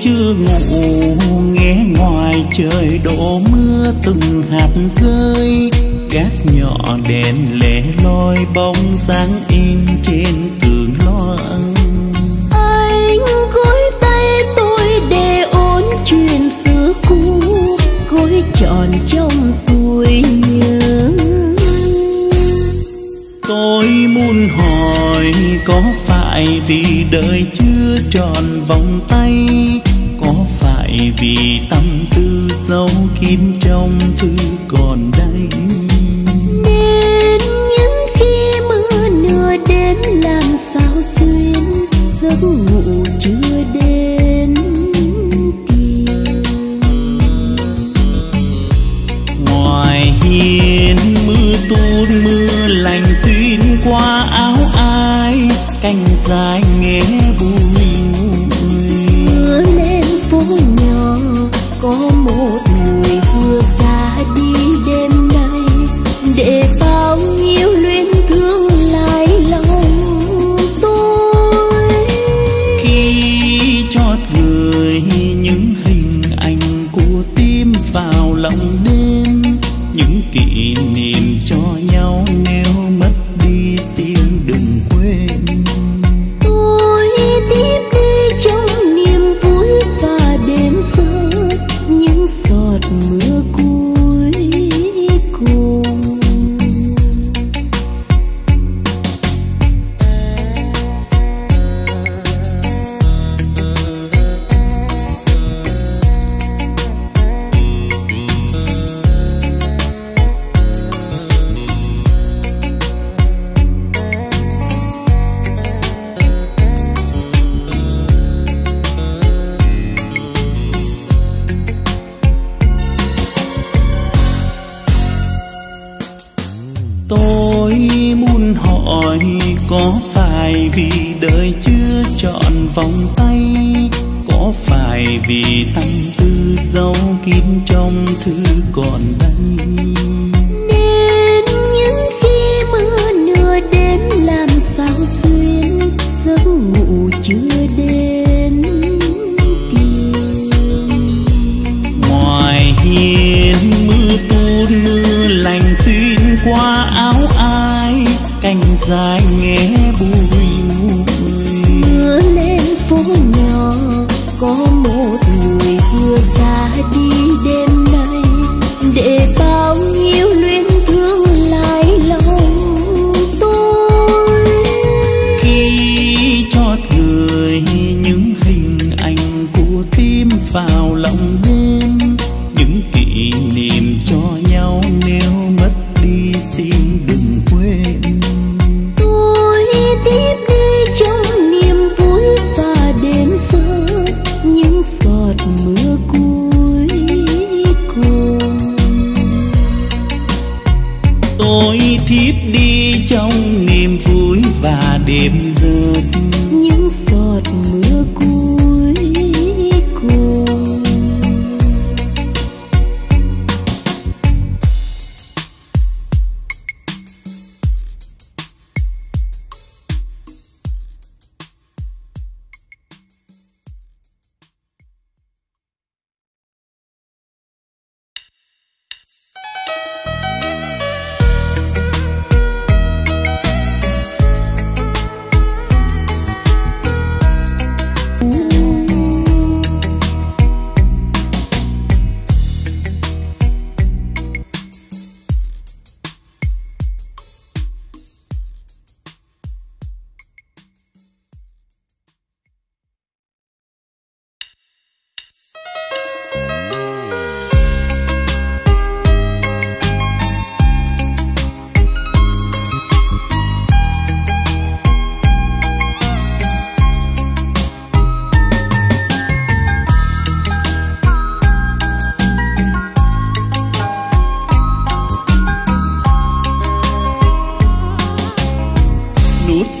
chưa ngủ nghe ngoài trời đổ mưa từng hạt rơi. Gác nhỏ đèn lẻ loi bóng dáng in trên tường loang. Anh gối tay tôi để ôn chuyện xưa cũ gối tròn trong tuổi nhớ. Tôi muốn hỏi có phải vì đời chưa tròn vòng tay có phải vì tâm tư giấu kín trong thư còn đây? Nên những khi mưa nửa đêm làm sao xuyên giấc ngủ chưa đến kịp. Ngoài hiên mưa tuôn mưa lành xuyên qua áo ai canh dài nghe có một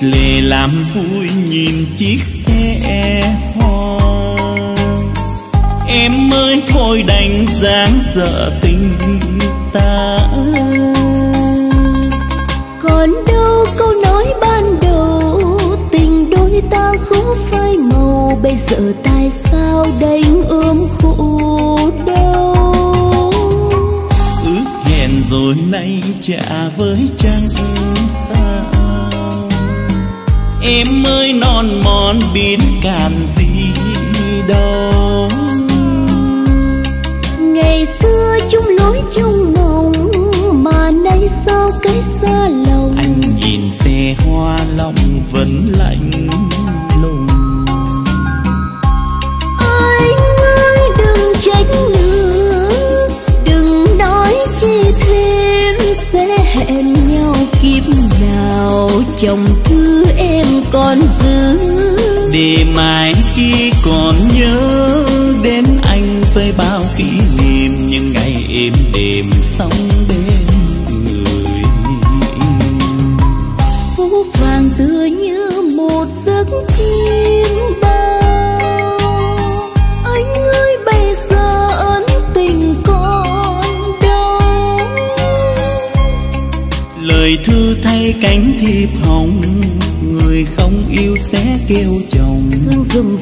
lệ làm vui nhìn chiếc xe hoa. Em ơi thôi đành dáng dở tình ta. Còn đâu câu nói ban đầu tình đôi ta không phai màu. Bây giờ tại sao đành ôm khổ đau? Ước hẹn rồi nay trả với trăng em ơi non mòn biến cảm gì đâu ngày xưa chung lối chung mộng mà nay sao cái xa lòng? Anh nhìn xe hoa lòng vẫn lạnh lùng. Anh ơi đừng trách nữa đừng nói chi thêm sẽ hẹn kiếp nào chồng thứ em còn giữ. Để mai khi còn nhớ đến anh với bao kỷ niệm, những ngày êm đềm sống bên cánh thiệp hồng người không yêu sẽ kêu chồng. Thương dùm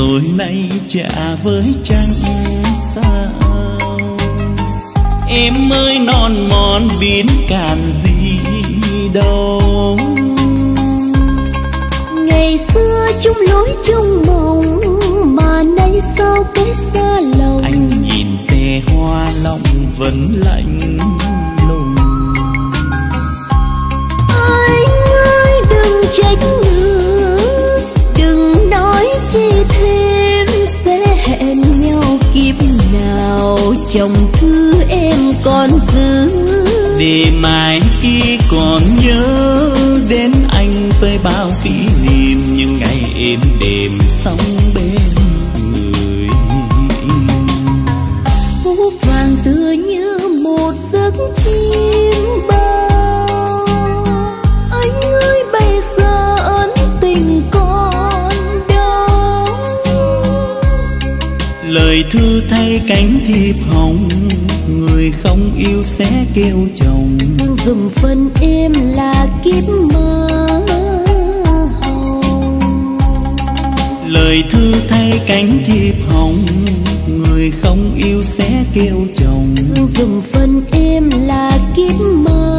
rồi nay trả với trăng sao? Em ơi non mòn biến cạn gì đâu. Ngày xưa chung lối chung mộng mà nay sao cái xa lòng? Anh nhìn xe hoa lòng vẫn lạnh lùng. Anh ơi đừng trách nữa chồng thứ em còn giữ. Để mai khi còn nhớ đến anh với bao kỷ niệm, những ngày êm đềm sống bên lời thư thay cánh thiệp hồng người không yêu sẽ kêu chồng. Thương dùm phần em là kiếp mơ hồng. Lời thư thay cánh thiệp hồng người không yêu sẽ kêu chồng. Thương dùm phần em là kiếp mơ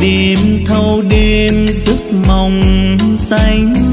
đêm thâu đêm giấc mộng xanh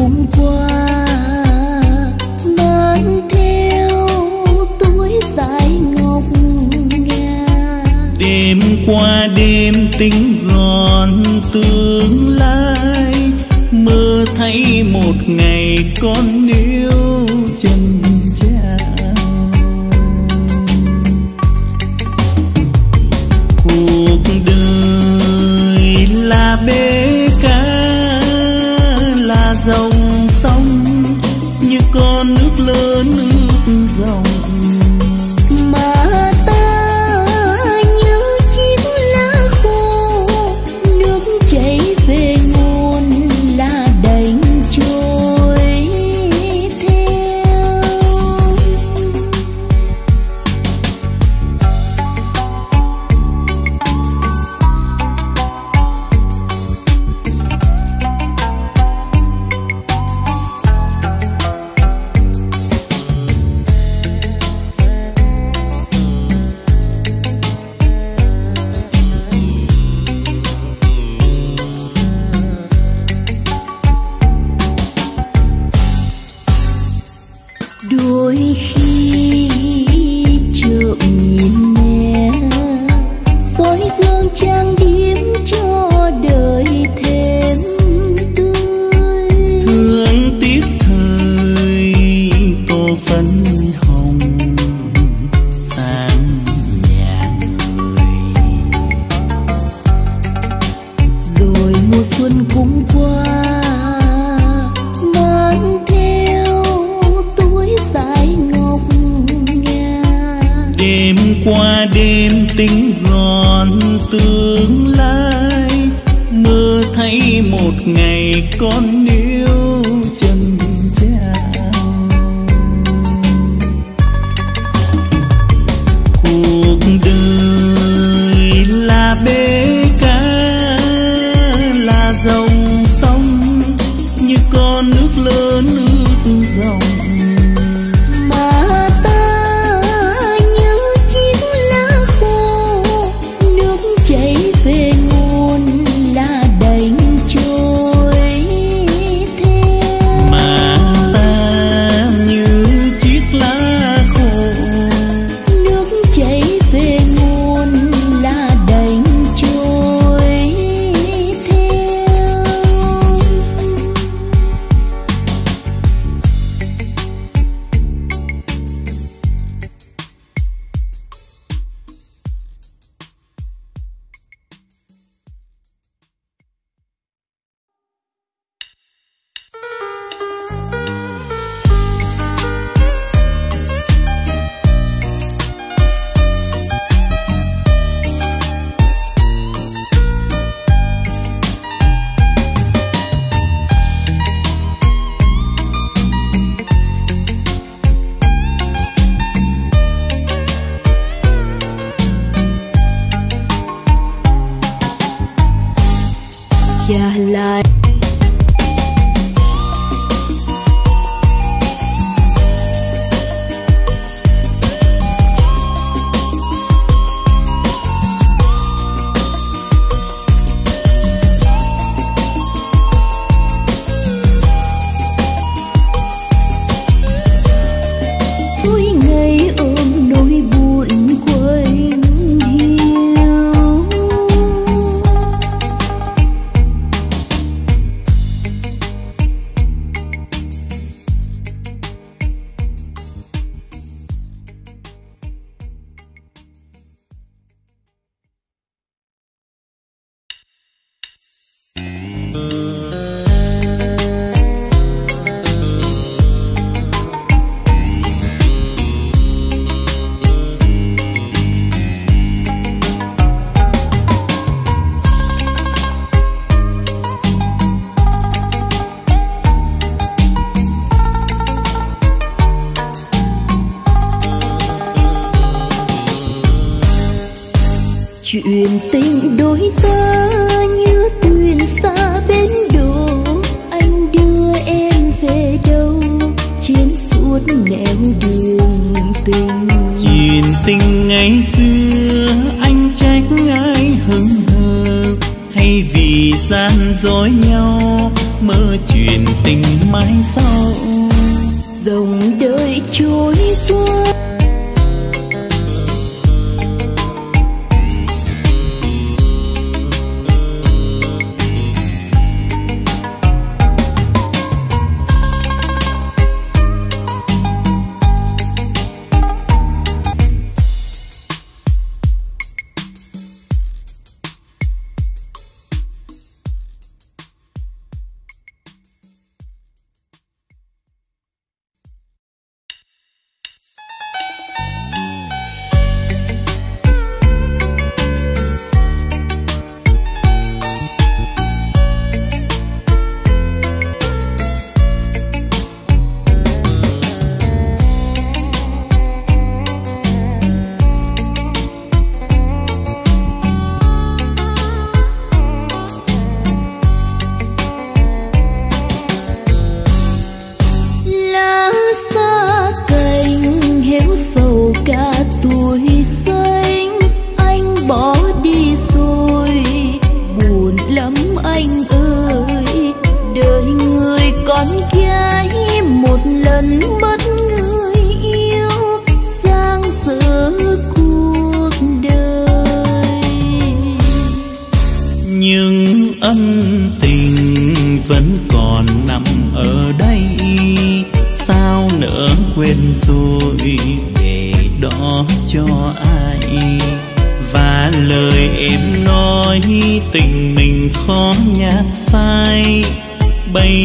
hôm qua, mang theo túi dài ngọc ngà đêm qua đêm tính gòn tương lai, mơ thấy một ngày con yêu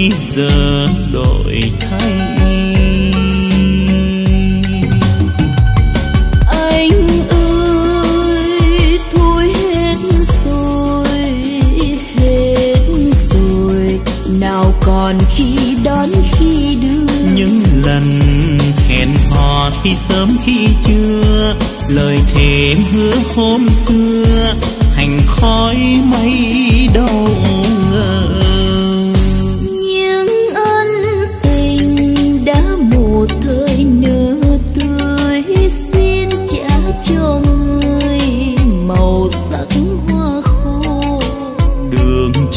bây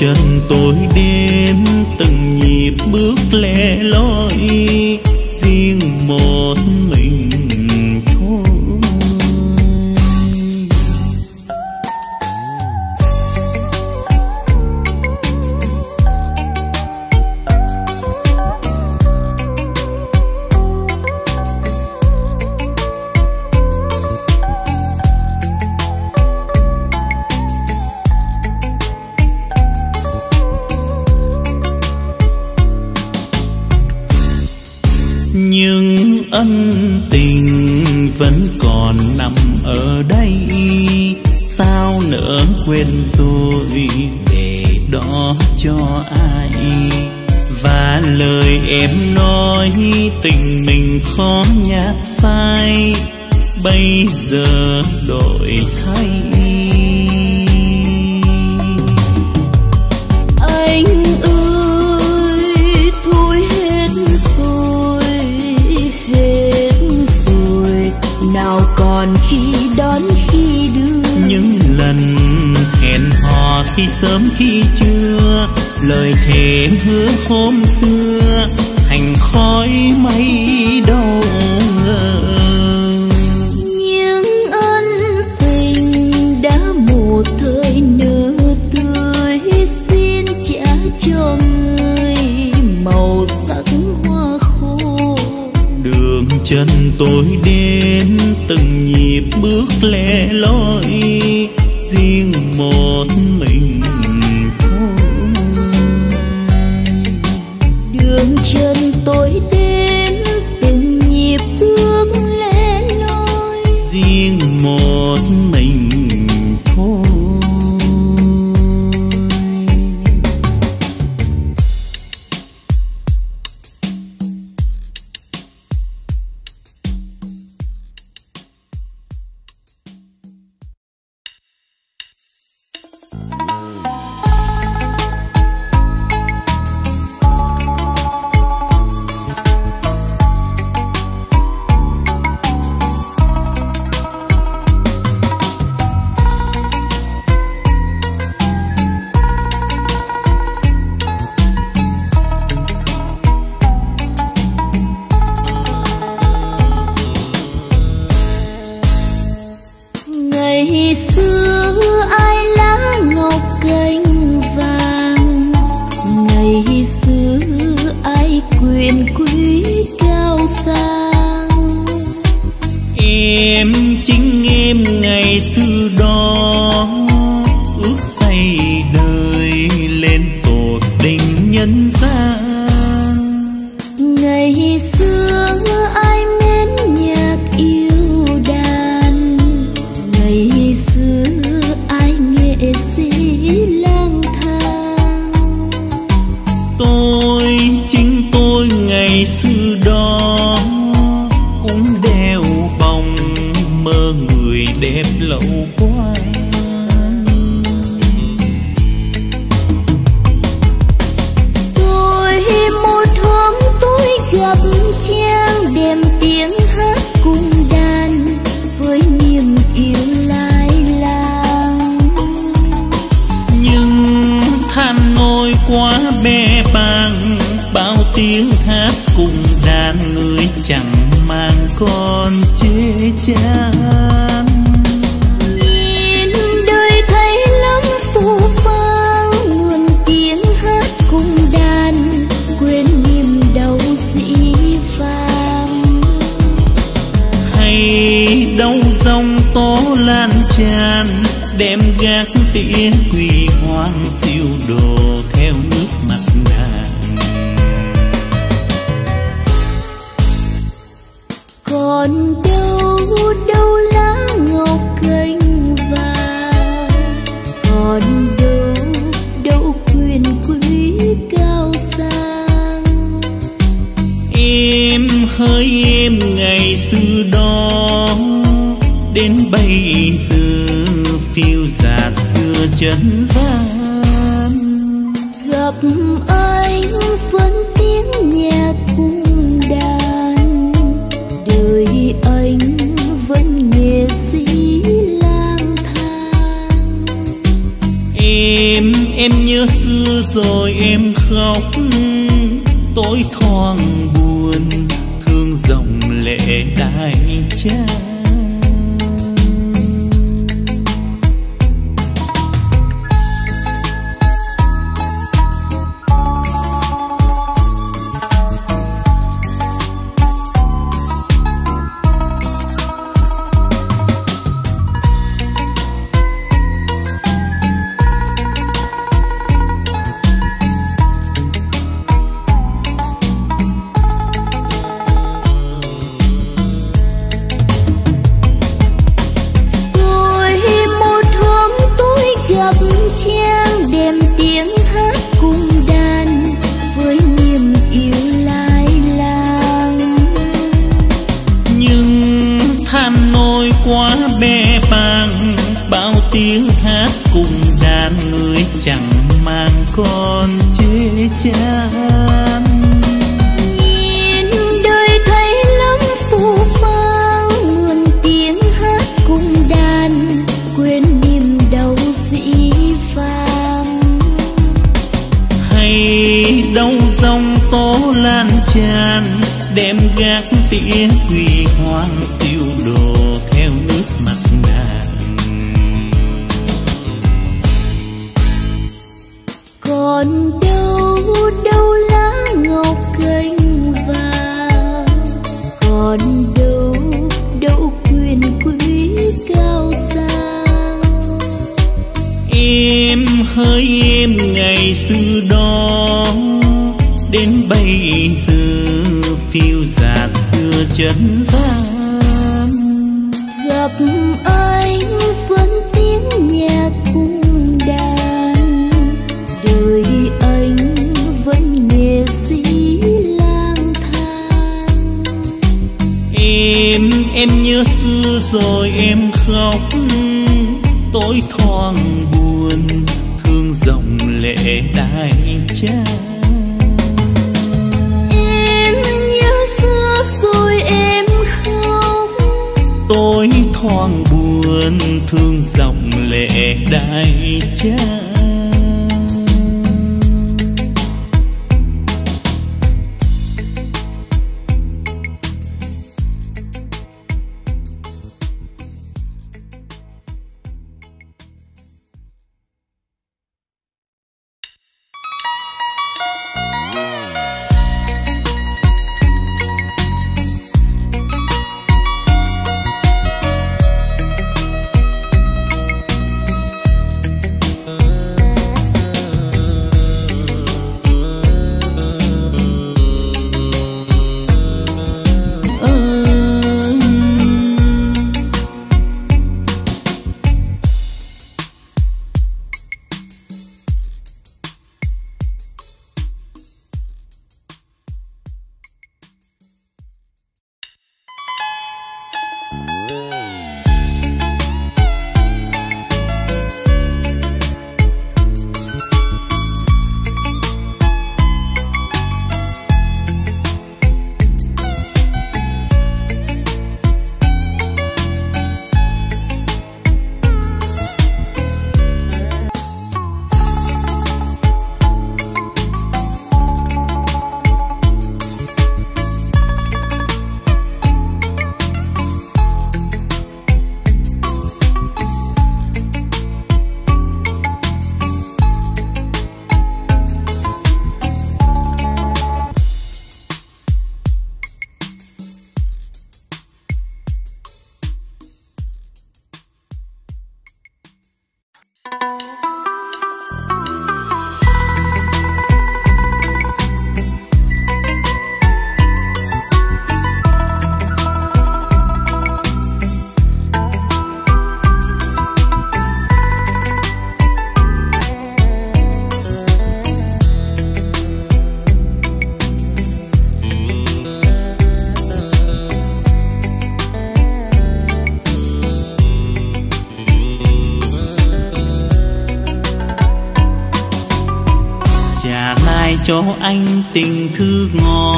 chân tôi đêm từng nhịp bước lẻ loi. phai bây giờ đổi thay. Anh ơi thôi hết rồi hết rồi. Nào còn khi đón khi đưa. Những lần hẹn hò khi sớm khi trưa lời thề hứa hôm xưa thành khói mây đâu Chân tôi đến từng nhịp bước lẻ loi. chan đem gác tỉa quỳ để đại trang nỗi thoáng buồn thương dòng lệ đại cha. em nhớ xưa rồi em không tôi thoáng buồn thương dòng lệ đại cha. anh tình thư ngọt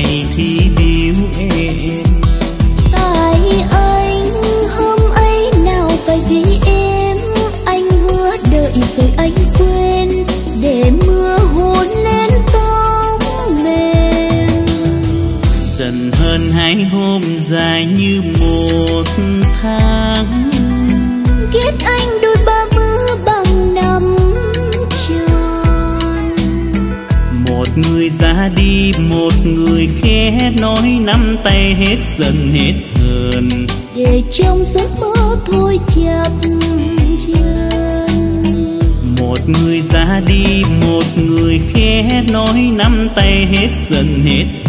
नहीं dần hết hờn. Để trong giấc mơ thôi chập chân một người ra đi một người khẽ nói nắm tay hết dần hết